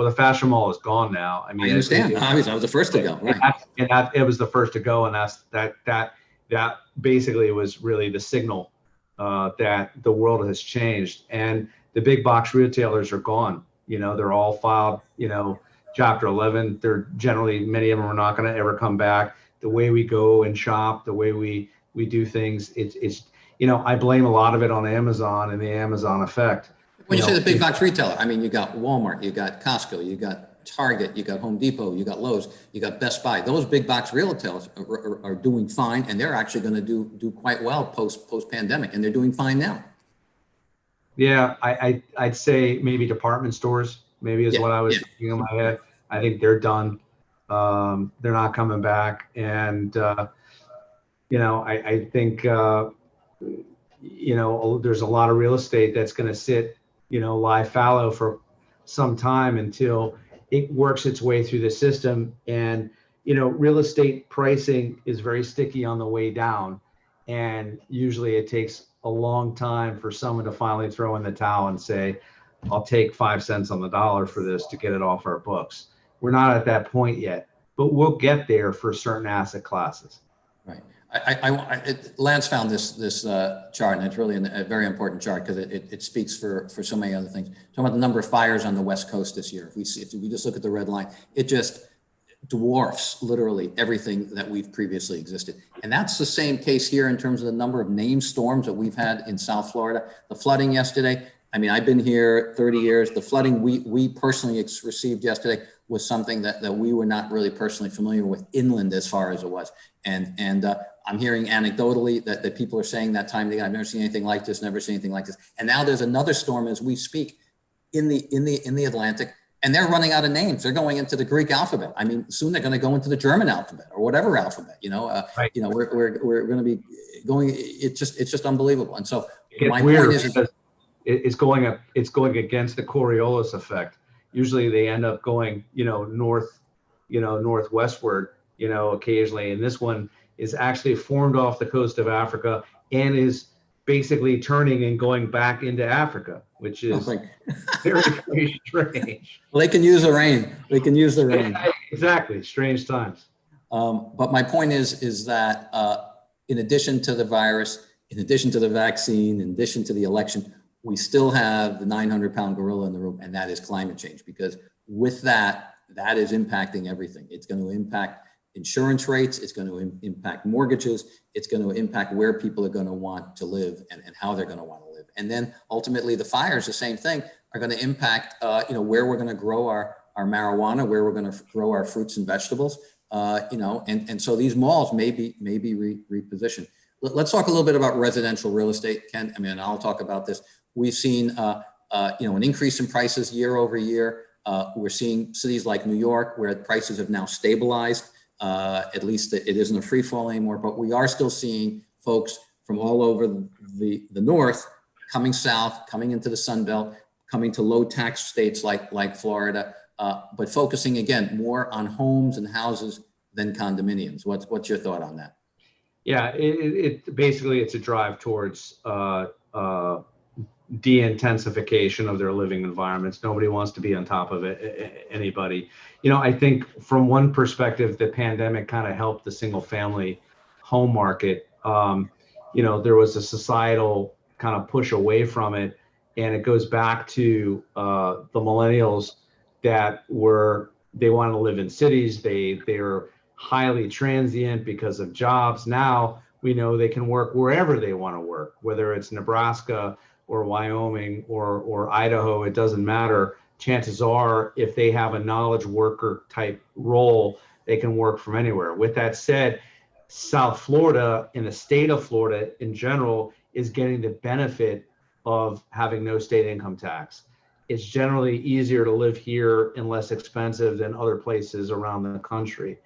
Well, the Fashion Mall is gone now. I mean, I understand. it- Obviously, I was the first to go, And right? that, and that it was the first to go, and that's that that that basically was really the signal uh, that the world has changed, and the big box retailers are gone. You know, they're all filed. You know, Chapter 11. They're generally many of them are not going to ever come back. The way we go and shop, the way we we do things, it's it's you know, I blame a lot of it on Amazon and the Amazon effect. When you you say the big box retailer, I mean, you got Walmart, you got Costco, you got Target, you got Home Depot, you got Lowe's, you got Best Buy. Those big box retailers are, are, are doing fine, and they're actually going to do do quite well post post pandemic, and they're doing fine now. Yeah, I, I I'd say maybe department stores, maybe is Yeah, what I was yeah. thinking in my head. I think they're done. Um, they're not coming back, and uh, you know, I, I think uh, you know there's a lot of real estate that's going to sit, you know, lie fallow for some time until it works its way through the system. And you know, real estate pricing is very sticky on the way down, and usually it takes a long time for someone to finally throw in the towel and say, I'll take five cents on the dollar for this to get it off our books. We're not at that point yet, but we'll get there for certain asset classes. Right. I, I, I, Lance found this, this uh, chart, and it's really an- a very important chart because it, it, it speaks for, for so many other things. Talking about the number of fires on the West Coast this year. If we see, if we just look at the red line, it just dwarfs literally everything that we've previously existed. And that's the same case here in terms of the number of named storms that we've had in South Florida. The flooding yesterday, I mean, I've been here 30 years. The flooding we, we personally received yesterday was something that, that we were not really personally familiar with inland as far as it was. And, and uh, I'm hearing anecdotally that, that people are saying that time again, I've never seen anything like this, never seen anything like this. And now there's another storm as we speak in the, in the, in the Atlantic and they're running out of names. They're going into the Greek alphabet. I mean, soon they're going to go into the German alphabet or whatever alphabet, you know, uh, Right. you know, we're, we're, we're going to be going, it's just, it's just unbelievable. And so my weird point is, it's going up, it's going against the Coriolis effect. Usually they end up going, you know, north, you know, northwestward, you know, occasionally. And this one is actually formed off the coast of Africa and is basically turning and going back into Africa, which is very, very strange. well, they can use the rain. They can use the rain. Exactly, strange times. Um, but my point is, is that uh, in addition to the virus, in addition to the vaccine, in addition to the election, we still have the 900 pound gorilla in the room, and that is climate change. Because with that, that is impacting everything. It's going to impact insurance rates. It's going to im- impact mortgages. It's going to impact where people are going to want to live and, and how they're going to want to live. And then ultimately, the fires, the same thing, are going to impact, uh, you know, where we're going to grow our, our marijuana, where we're going to grow our fruits and vegetables uh, you know, and, and so these malls may be, may be re- repositioned. Let, us talk a little bit about residential real estate, Ken. I mean, I'll talk about this. We've seen, uh, uh, you know, an increase in prices year over year. Uh, we're seeing cities like New York where prices have now stabilized. Uh, at least it isn't a free fall anymore, but we are still seeing folks from all over the, the north coming south, coming into the Sun Belt, coming to low tax states like, like Florida, uh, but focusing again more on homes and houses than condominiums. What's what's your thought on that? Yeah, it, it, basically it's a drive towards uh, uh, de-intensification of their living environments. Nobody wants to be on top of it. Anybody, you know, I think from one perspective, the pandemic kind of helped the single-family home market. Um, you know, there was a societal kind of push away from it, and it goes back to uh, the millennials that were they want to live in cities. They they're highly transient because of jobs. Now we know they can work wherever they want to work, whether it's Nebraska or Wyoming or or Idaho. It doesn't matter. Chances are, if they have a knowledge worker type role, they can work from anywhere. With that said, South Florida and the state of Florida in general is getting the benefit of having no state income tax it's generally easier to live here and less expensive than other places around the country.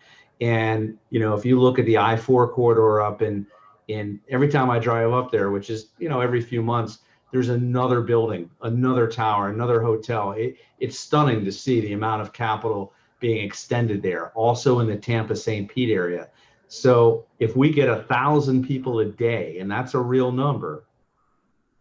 And you know, if you look at the I-4 corridor up in in every time I drive up there, which is you know every few months, there's another building, another tower, another hotel. It, it's stunning to see the amount of capital being extended there. Also in the Tampa St. Pete area, So if we get a thousand people a day, and that's a real number,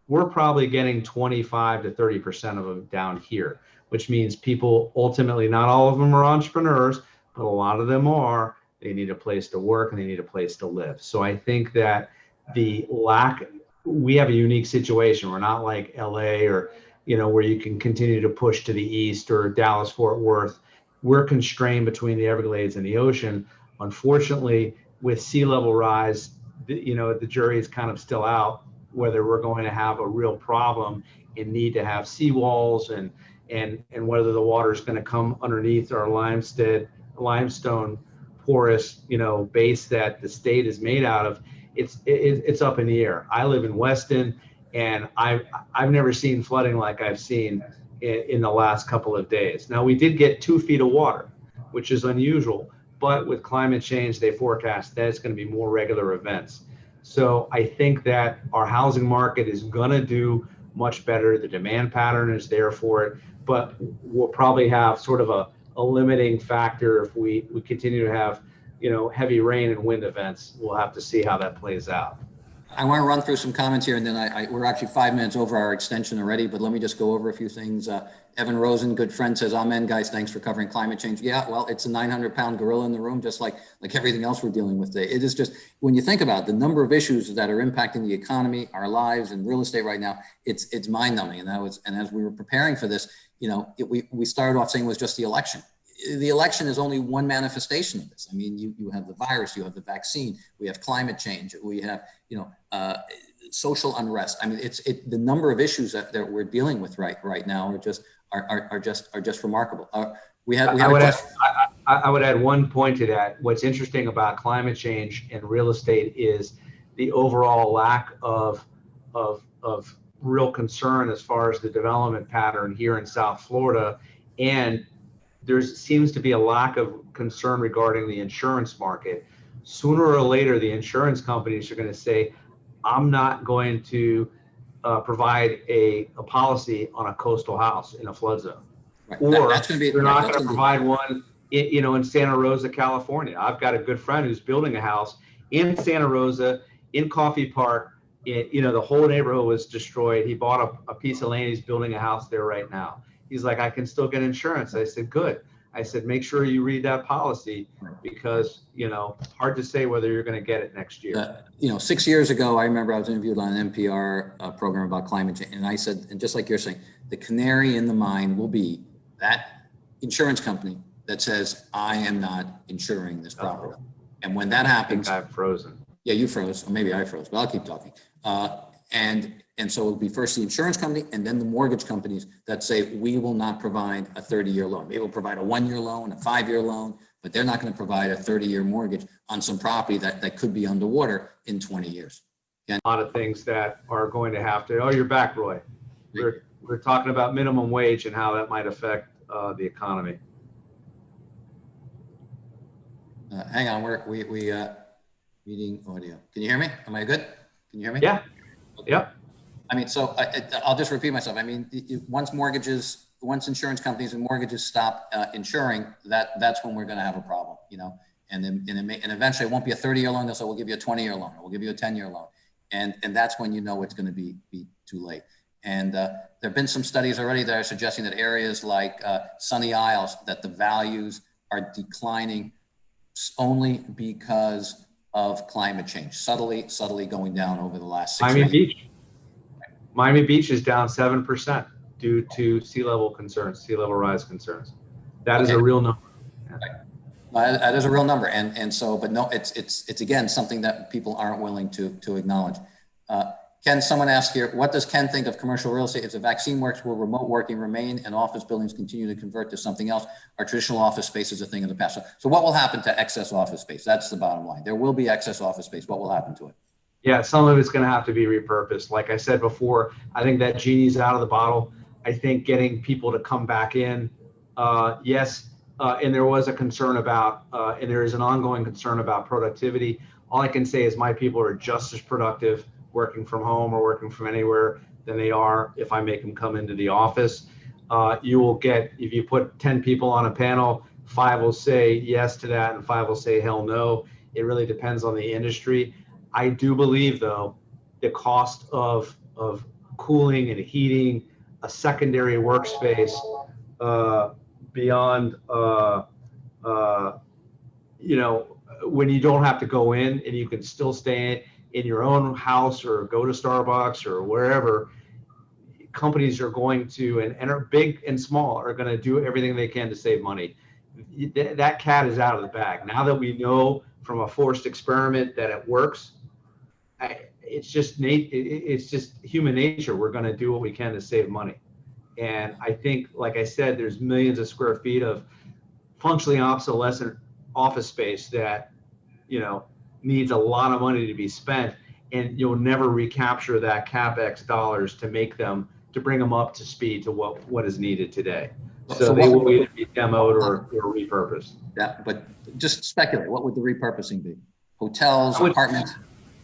we're probably getting 25 to 30 percent of them down here, which means people ultimately, not all of them are entrepreneurs, but a lot of them are. They need a place to work and they need a place to live. So I think that the lack, we have a unique situation. We're not like LA or you know where you can continue to push to the east or Dallas Fort Worth. We're constrained between the Everglades and the ocean. Unfortunately, with sea level rise, you know the jury is kind of still out whether we're going to have a real problem and need to have seawalls and and and whether the water is going to come underneath our limestone limestone porous you know base that the state is made out of it's it, it's up in the air. I live in weston and i've i've never seen flooding like i've seen in, in the last couple of days. Now we did get two feet of water which is unusual but with climate change they forecast that it's going to be more regular events. So I think that our housing market is going to do much better. The demand pattern is there for it, but we'll probably have sort of a, a limiting factor if we, we continue to have, you know, heavy rain and wind events. We'll have to see how that plays out. I want to run through some comments here and then I, I, we're actually five minutes over our extension already, but let me just go over a few things. Uh, Evan Rosen, good friend says, amen guys, thanks for covering climate change. Yeah, well, it's a 900 pound gorilla in the room, just like, like everything else we're dealing with today. It is just, when you think about it, the number of issues that are impacting the economy, our lives and real estate right now, it's, it's mind numbing. And that was, and as we were preparing for this, you know, it, we, we started off saying it was just the election the election is only one manifestation of this. I mean, you, you have the virus, you have the vaccine, we have climate change, we have, you know, uh, social unrest. I mean, it's it, the number of issues that, that we're dealing with right right now are just are, are, are just are just remarkable. Uh, we have, we have I, would add, I, I would add one point to that. What's interesting about climate change and real estate is the overall lack of of of real concern as far as the development pattern here in South Florida and there seems to be a lack of concern regarding the insurance market. Sooner or later, the insurance companies are going to say, I'm not going to uh, provide a, a policy on a coastal house in a flood zone. Right. Or That- be- they're not going to be- provide one, in, you know, in Santa Rosa, California. I've got a good friend who's building a house in Santa Rosa, in Coffey Park. It, you know, the whole neighborhood was destroyed. He bought a, a piece of land. He's building a house there right now. He's like, I can still get insurance. I said, good. I said, make sure you read that policy because, you know, hard to say whether you're going to get it next year. Uh, you know, six years ago, I remember I was interviewed on an NPR uh, program about climate change, and I said, and just like you're saying, the canary in the mine will be that insurance company that says, I am not insuring this property. And when that happens, I've frozen. yeah, you froze, or maybe I froze, but I'll keep talking. Uh, and and so it'll be first the insurance company and then the mortgage companies that say, we will not provide a 30-year loan. They will provide a one-year loan, a five-year loan, but they're not going to provide a 30-year mortgage on some property that, that could be underwater in 20 years. A lot of things that are going to have to, oh, you're back, Roy. We're, we're talking about minimum wage and how that might affect uh, the economy. Uh, hang on, we're, we, we, uh, meeting audio. Can you hear me? Am I good? Can you hear me? Yeah, yep. I mean, so I, I- I'll just repeat myself. I mean, once mortgages, once insurance companies and mortgages stop uh, insuring, that, that's when we're going to have a problem, you know? And then, and it may, and eventually it won't be a 30 year loan. They'll say, we'll give you a 20 year loan, or we'll give you a 10 year loan. And, and that's when you know it's going to be, be too late. And uh, there've been some studies already that are suggesting that areas like uh, Sunny Isles, that the values are declining only because of climate change, subtly, subtly going down over the last six Miami years. Beach. Miami Beach is down 7% due to sea level concerns, sea level rise concerns. That is a real number. No, That that is a real number. And, and so, but no, it's, it's, it's again, something that people aren't willing to, to acknowledge. Uh, Ken, someone asked here, what does Ken think of commercial real estate? If the vaccine works, will remote working remain and office buildings continue to convert to something else? Our traditional office space is a thing of the past. So- So what will happen to excess office space? That's the bottom line. There will be excess office space. What will happen to it? Yeah, some of it's going to have to be repurposed. Like I said before, I think that genie's out of the bottle. I think getting people to come back in, uh, yes, uh, and there was a concern about, uh, and there is an ongoing concern about productivity. All I can say is my people are just as productive working from home or working from anywhere than they are if I make them come into the office. Uh, you will get, if you put 10 people on a panel, five will say yes to that and five will say hell no. It really depends on the industry. I do believe, though, the cost of of cooling and heating a secondary workspace uh, beyond, uh, uh, you know, when you don't have to go in and you can still stay in your own house or go to Starbucks or wherever. Companies are going to, and, and are big and small, are going to do everything they can to save money. That that cat is out of the bag. Now that we know from a forced experiment that it works, I, it's just nat- it- it- it's just human nature. We're going to do what we can to save money. And I think, like I said, there's millions of square feet of functionally obsolescent office space that, you know, needs a lot of money to be spent, and you'll never recapture that capex dollars to make them to bring them up to speed to what what is needed today. So So they will either be demoed or, or repurposed. Yeah, but just speculate, what would the repurposing be? Hotels, would- apartments?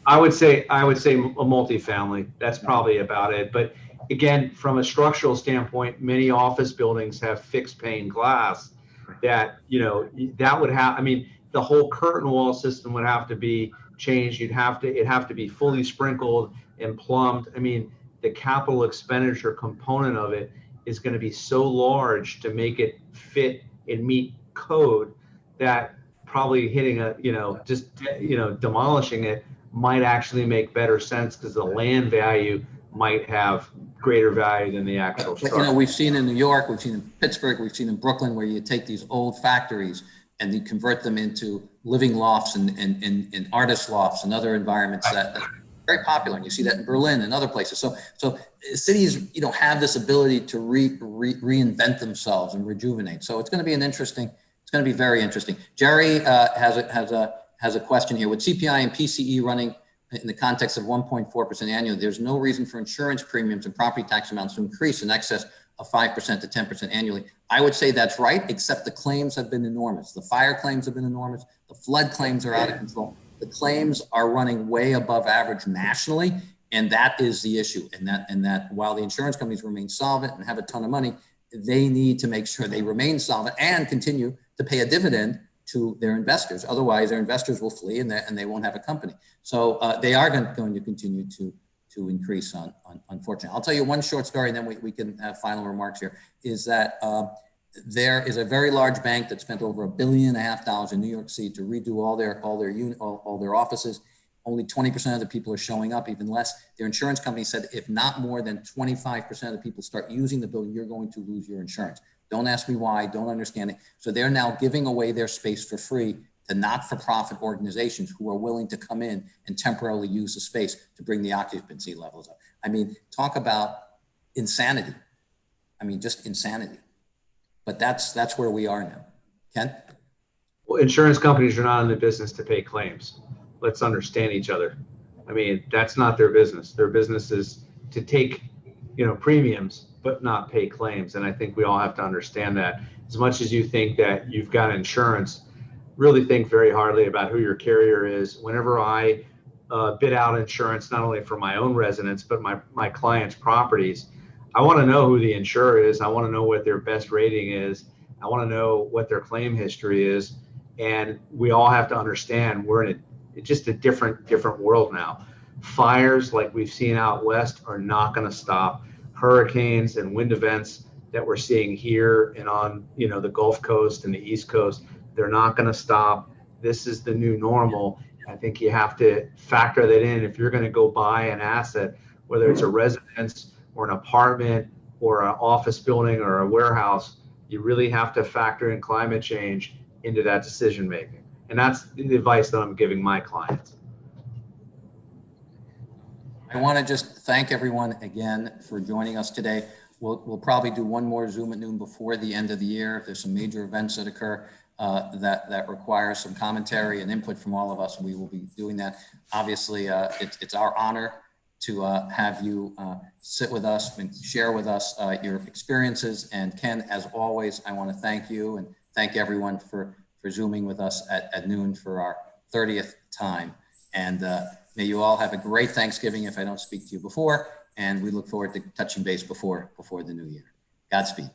I would say, I would say a multifamily. That's probably about it. But again, from a structural standpoint, many office buildings have fixed pane glass that, you know, that would have, I mean, the whole curtain wall system would have to be changed. You'd have to, it'd have to be fully sprinkled and plumbed. I mean, the capital expenditure component of it is going to be so large to make it fit and meet code that probably hitting a, you know, just, you know, demolishing it might actually make better sense because the land value might have greater value than the actual But, you know, we've seen in New York, we've seen in Pittsburgh, we've seen in Brooklyn, where you take these old factories and you convert them into living lofts and, and, and, and artist lofts and other environments that that are very popular. And you see that in Berlin and other places. So, so cities, you know, have this ability to re, re, reinvent themselves and rejuvenate. So it's going to be an interesting, it's going to be very interesting. Jerry uh, has a, has a, has a question here. With CPI and PCE running in the context of 1.4% annually, there's no reason for insurance premiums and property tax amounts to increase in excess of 5% to 10% annually. I would say that's right, except the claims have been enormous. The fire claims have been enormous. The flood claims are out of control. The claims are running way above average nationally. And that is the issue. And that, and that while the insurance companies remain solvent and have a ton of money, they need to make sure they remain solvent and continue to pay a dividend to their investors. Otherwise, their investors will flee and they, and they won't have a company. So uh, they are going, going to continue to, to increase on, on, unfortunately. I'll tell you one short story and then we, we can have final remarks here, is that uh, there is a very large bank that spent over a billion and a half dollars in New York City to redo all their, all their, uni, all, all their offices. Only 20% of the people are showing up, even less. Their insurance company said if not more than 25% of the people start using the building, you're going to lose your insurance. Don't ask me why, don't understand it. So they're now giving away their space for free to not-for-profit organizations who are willing to come in and temporarily use the space to bring the occupancy levels up. I mean, talk about insanity. I mean, just insanity. But that's that's where we are now. Ken? Well, insurance companies are not in the business to pay claims. Let's understand each other. I mean, that's not their business. Their business is to take, you know, premiums, but not pay claims. And I think we all have to understand that. As much as you think that you've got insurance, really think very hardly about who your carrier is. Whenever I uh, bid out insurance, not only for my own residents, but my, my clients' properties, I want to know who the insurer is. I want to know what their best rating is. I want to know what their claim history is. And we all have to understand we're in a, just a different, different world now. Fires like we've seen out west are not going to stop. Hurricanes and wind events that we're seeing here and on, you know, the Gulf Coast and the East Coast, they're not going to stop. This is the new normal. I think you have to factor that in if you're going to go buy an asset, whether it's a residence or an apartment or an office building or a warehouse, you really have to factor in climate change into that decision making. And that's the advice that I'm giving my clients. I want to just thank everyone again for joining us today. We'll, we'll probably do one more Zoom at noon before the end of the year. If there's some major events that occur uh, that, that require some commentary and input from all of us, we will be doing that. Obviously, uh, it's, it's our honor to uh, have you uh, sit with us and share with us uh, your experiences. And Ken, as always, I want to thank you and thank everyone for, for Zooming with us at, at noon for our 30th time. And uh, may you all have a great Thanksgiving if I don't speak to you before. And we look forward to touching base before, before the new year. Godspeed.